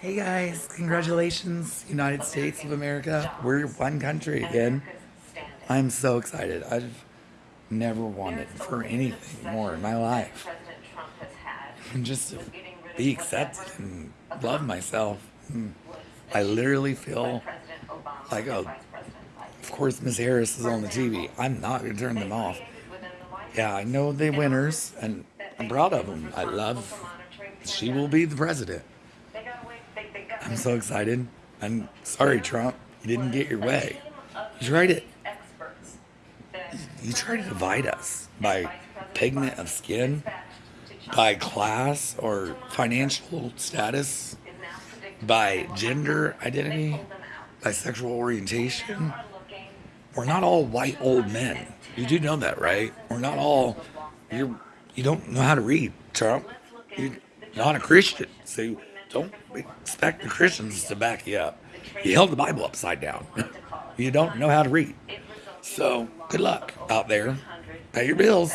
Hey guys, congratulations, United States of America. We're one country again. I'm so excited. I've never wanted for anything more in my life. And just to be accepted and love myself. Hmm. I literally feel like, oh, of course, Miss Harris is on the TV. I'm not going to turn them off. Yeah, I know the winners, and I'm proud of them. I love, she will be the president. I'm so excited. I'm sorry, Trump. You didn't get your way. You tried it. You tried to divide us by pigment of skin, by class or financial status, by gender identity, by sexual orientation. We're not all white old men. You do know that, right? We're not all. You you don't know how to read, Trump. You're not a Christian, so don't expect the Christians to back you up. You held the Bible upside down. you don't know how to read. So good luck out there. Pay your bills.